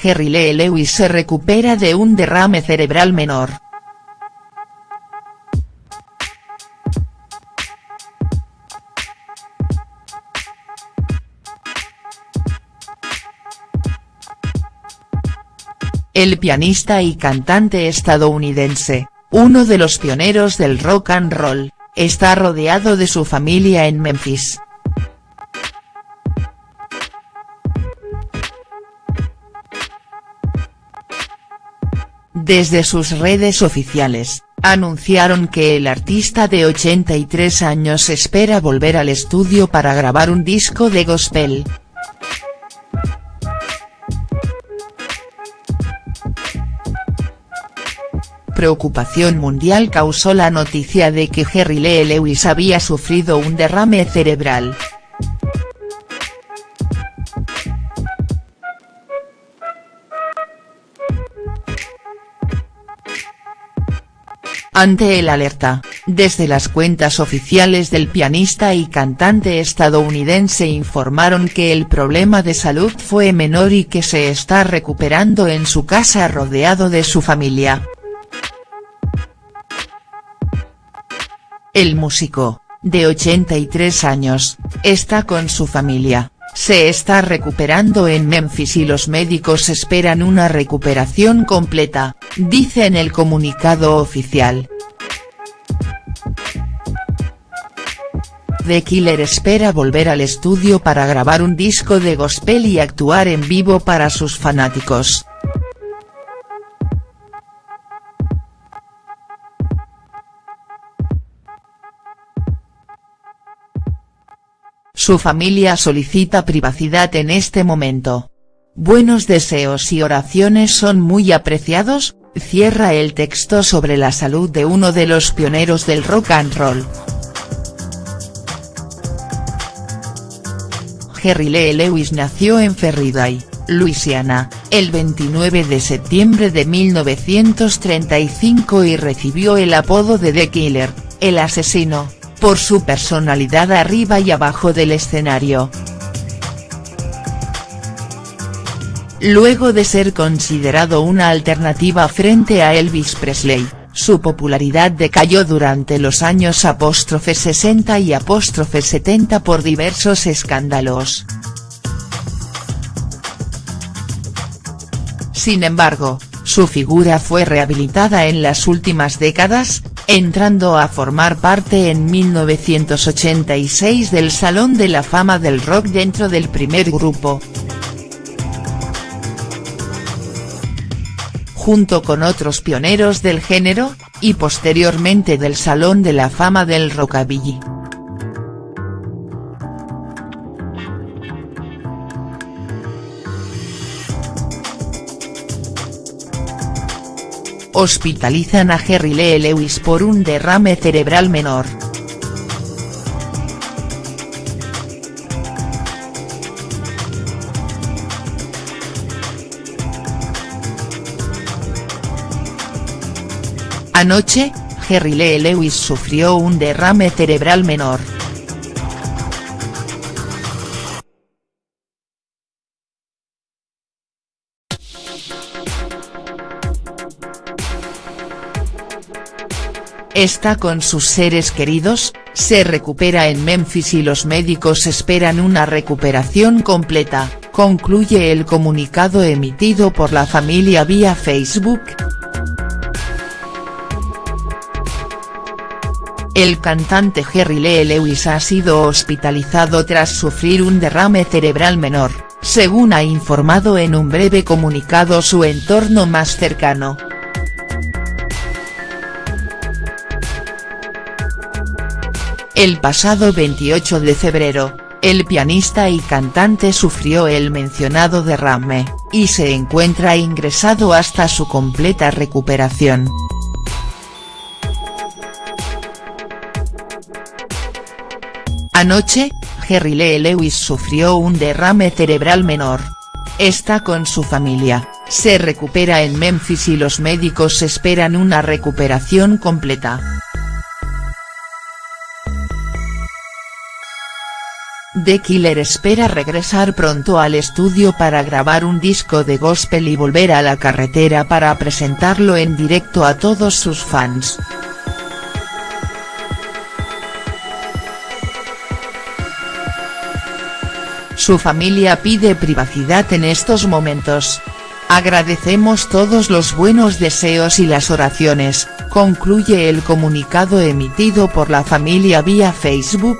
Jerry Lee Lewis se recupera de un derrame cerebral menor. El pianista y cantante estadounidense, uno de los pioneros del rock and roll, está rodeado de su familia en Memphis. Desde sus redes oficiales, anunciaron que el artista de 83 años espera volver al estudio para grabar un disco de gospel. Preocupación mundial causó la noticia de que Jerry Lee Lewis había sufrido un derrame cerebral. Ante el alerta, desde las cuentas oficiales del pianista y cantante estadounidense informaron que el problema de salud fue menor y que se está recuperando en su casa rodeado de su familia. El músico, de 83 años, está con su familia, se está recuperando en Memphis y los médicos esperan una recuperación completa, dice en el comunicado oficial. The Killer espera volver al estudio para grabar un disco de gospel y actuar en vivo para sus fanáticos. Su familia solicita privacidad en este momento. Buenos deseos y oraciones son muy apreciados, cierra el texto sobre la salud de uno de los pioneros del rock and roll. Jerry Lee Lewis nació en Ferriday, Luisiana, el 29 de septiembre de 1935 y recibió el apodo de The Killer, el asesino por su personalidad arriba y abajo del escenario. Luego de ser considerado una alternativa frente a Elvis Presley, su popularidad decayó durante los años 60 y 70 por diversos escándalos. Sin embargo, su figura fue rehabilitada en las últimas décadas, entrando a formar parte en 1986 del Salón de la Fama del Rock dentro del primer grupo. Junto con otros pioneros del género, y posteriormente del Salón de la Fama del Rockabilly. hospitalizan a Jerry Lee Lewis por un derrame cerebral menor. Anoche, Jerry Lee Lewis sufrió un derrame cerebral menor. está con sus seres queridos, se recupera en Memphis y los médicos esperan una recuperación completa, concluye el comunicado emitido por la familia vía Facebook. El cantante Jerry Lee Lewis ha sido hospitalizado tras sufrir un derrame cerebral menor, según ha informado en un breve comunicado su entorno más cercano. El pasado 28 de febrero, el pianista y cantante sufrió el mencionado derrame, y se encuentra ingresado hasta su completa recuperación. Anoche, Jerry Lee Lewis sufrió un derrame cerebral menor. Está con su familia, se recupera en Memphis y los médicos esperan una recuperación completa. The Killer espera regresar pronto al estudio para grabar un disco de gospel y volver a la carretera para presentarlo en directo a todos sus fans. Su familia pide privacidad en estos momentos. Agradecemos todos los buenos deseos y las oraciones, concluye el comunicado emitido por la familia vía Facebook.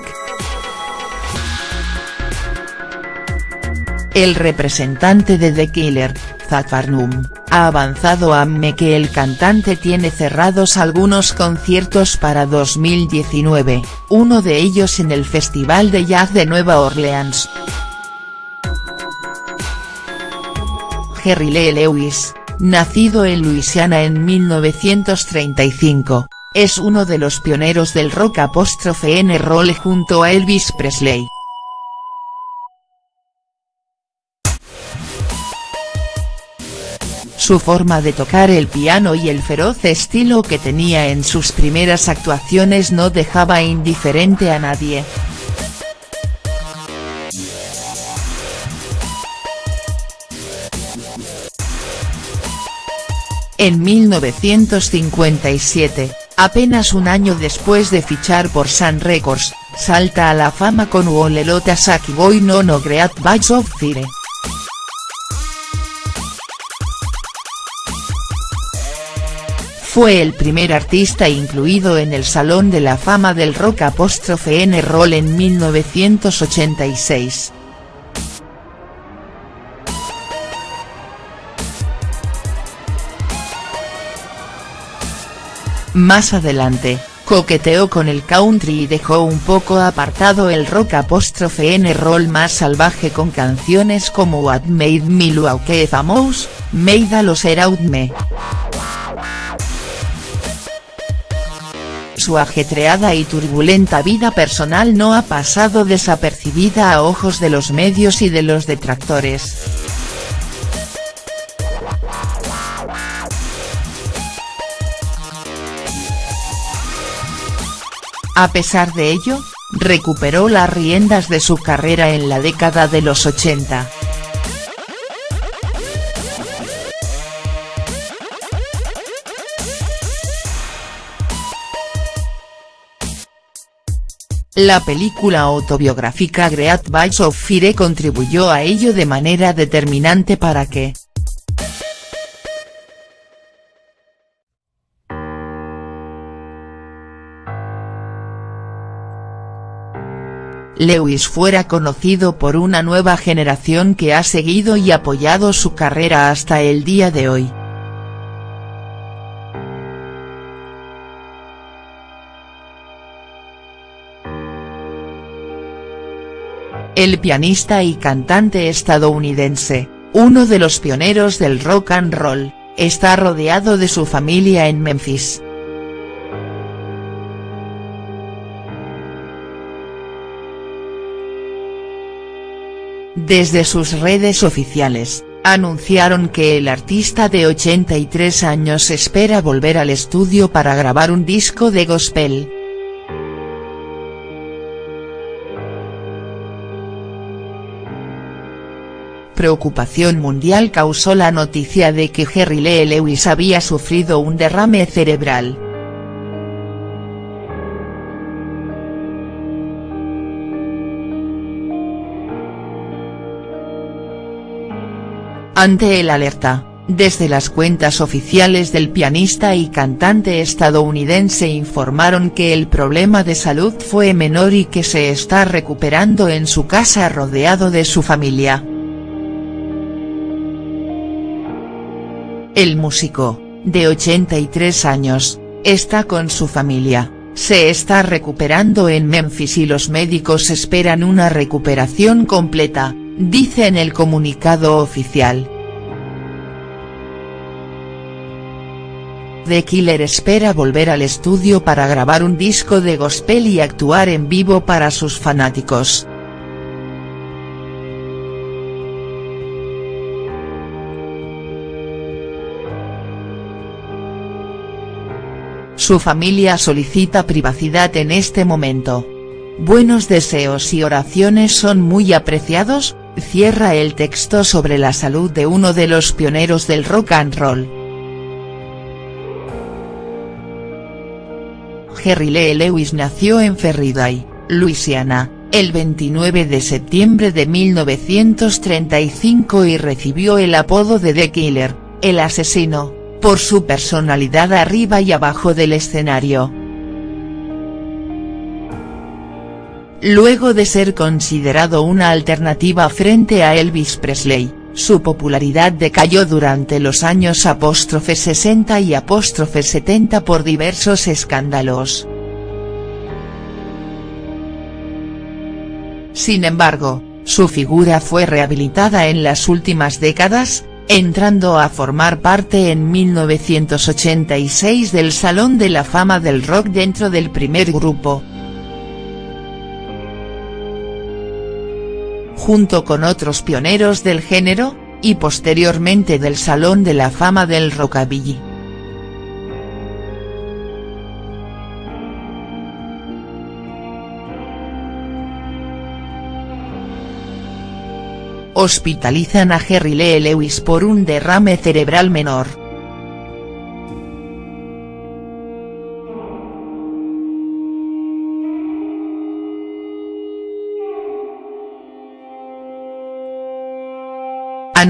El representante de The Killer, Zach Farnum, ha avanzado a ME que el cantante tiene cerrados algunos conciertos para 2019, uno de ellos en el Festival de Jazz de Nueva Orleans. Jerry Lee Lewis, nacido en Luisiana en 1935, es uno de los pioneros del rock apóstrofe en roll junto a Elvis Presley. Su forma de tocar el piano y el feroz estilo que tenía en sus primeras actuaciones no dejaba indiferente a nadie. En 1957, apenas un año después de fichar por Sun Records, salta a la fama con Wolelota Saki Boy No No Great of Fire. Fue el primer artista incluido en el Salón de la Fama del Rock apóstrofe N Roll en 1986. Más adelante, coqueteó con el country y dejó un poco apartado el rock apóstrofe N roll más salvaje con canciones como What Made Me Look Famous, Made a Los Me. su ajetreada y turbulenta vida personal no ha pasado desapercibida a ojos de los medios y de los detractores. A pesar de ello, recuperó las riendas de su carrera en la década de los 80. La película autobiográfica Great Bites of Fire contribuyó a ello de manera determinante para que. Lewis fuera conocido por una nueva generación que ha seguido y apoyado su carrera hasta el día de hoy. el pianista y cantante estadounidense, uno de los pioneros del rock and roll, está rodeado de su familia en Memphis. Desde sus redes oficiales, anunciaron que el artista de 83 años espera volver al estudio para grabar un disco de gospel. preocupación mundial causó la noticia de que Jerry Lee Lewis había sufrido un derrame cerebral. Ante el alerta, desde las cuentas oficiales del pianista y cantante estadounidense informaron que el problema de salud fue menor y que se está recuperando en su casa rodeado de su familia. El músico, de 83 años, está con su familia, se está recuperando en Memphis y los médicos esperan una recuperación completa, dice en el comunicado oficial. The Killer espera volver al estudio para grabar un disco de gospel y actuar en vivo para sus fanáticos. Su familia solicita privacidad en este momento. Buenos deseos y oraciones son muy apreciados, cierra el texto sobre la salud de uno de los pioneros del rock and roll. Jerry Lee Lewis nació en Ferriday, Luisiana, el 29 de septiembre de 1935 y recibió el apodo de The Killer, el asesino, por su personalidad arriba y abajo del escenario. Luego de ser considerado una alternativa frente a Elvis Presley, su popularidad decayó durante los años 60 y 70 por diversos escándalos. Sin embargo, su figura fue rehabilitada en las últimas décadas, entrando a formar parte en 1986 del Salón de la Fama del Rock dentro del primer grupo, junto con otros pioneros del género, y posteriormente del Salón de la Fama del Rockabilly. Hospitalizan a Jerry Lee Lewis por un derrame cerebral menor.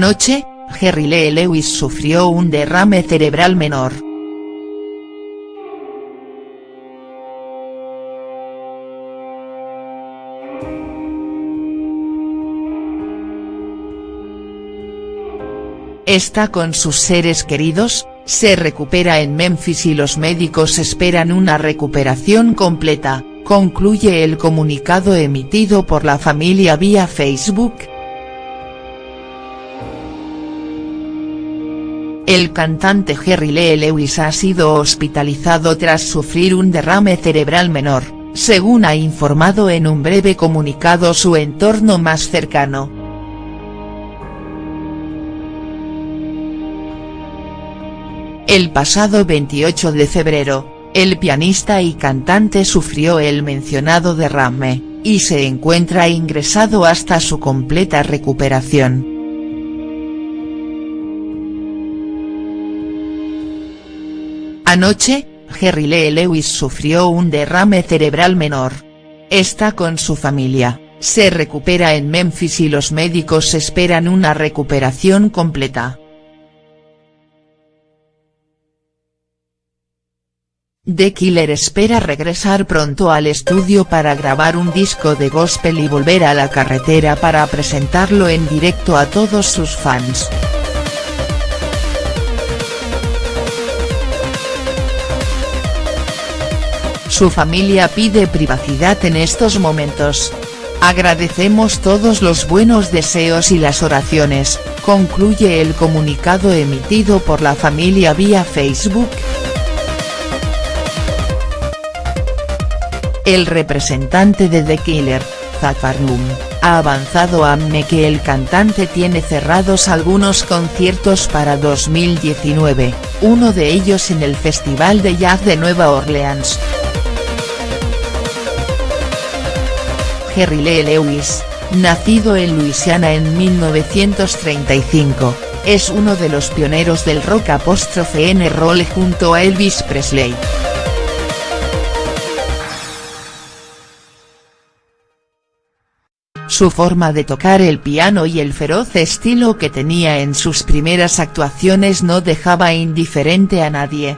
Anoche, Jerry Lee Lewis sufrió un derrame cerebral menor. Está con sus seres queridos, se recupera en Memphis y los médicos esperan una recuperación completa, concluye el comunicado emitido por la familia vía Facebook. El cantante Jerry Lee Lewis ha sido hospitalizado tras sufrir un derrame cerebral menor, según ha informado en un breve comunicado su entorno más cercano. El pasado 28 de febrero, el pianista y cantante sufrió el mencionado derrame, y se encuentra ingresado hasta su completa recuperación. Anoche, Jerry Lee Lewis sufrió un derrame cerebral menor. Está con su familia, se recupera en Memphis y los médicos esperan una recuperación completa. The Killer espera regresar pronto al estudio para grabar un disco de gospel y volver a la carretera para presentarlo en directo a todos sus fans. Su familia pide privacidad en estos momentos. Agradecemos todos los buenos deseos y las oraciones, concluye el comunicado emitido por la familia vía Facebook. El representante de The Killer, Zafar ha avanzado a ME que el cantante tiene cerrados algunos conciertos para 2019, uno de ellos en el Festival de Jazz de Nueva Orleans. Jerry Lee Lewis, nacido en Luisiana en 1935, es uno de los pioneros del rock apóstrofe en roll junto a Elvis Presley. Su forma de tocar el piano y el feroz estilo que tenía en sus primeras actuaciones no dejaba indiferente a nadie.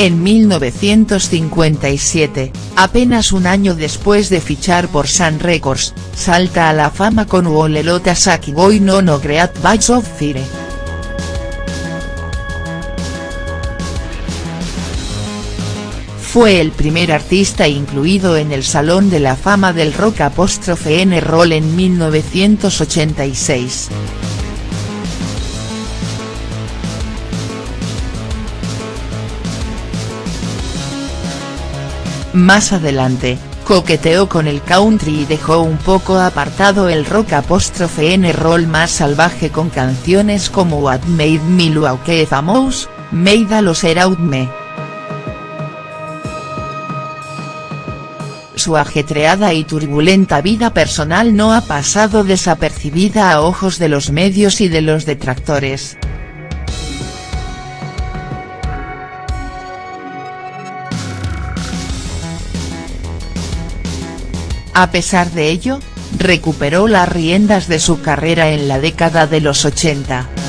En 1957, apenas un año después de fichar por Sun Records, salta a la fama con Wolelota Saki Boy no no Great of Fire. Fue el primer artista incluido en el Salón de la Fama del Rock apóstrofe N Roll en 1986. Más adelante, coqueteó con el country y dejó un poco apartado el rock apóstrofe en el rol más salvaje con canciones como What Made Me Look Famous, Made a Los Out Me. Su ajetreada y turbulenta vida personal no ha pasado desapercibida a ojos de los medios y de los detractores. A pesar de ello, recuperó las riendas de su carrera en la década de los 80.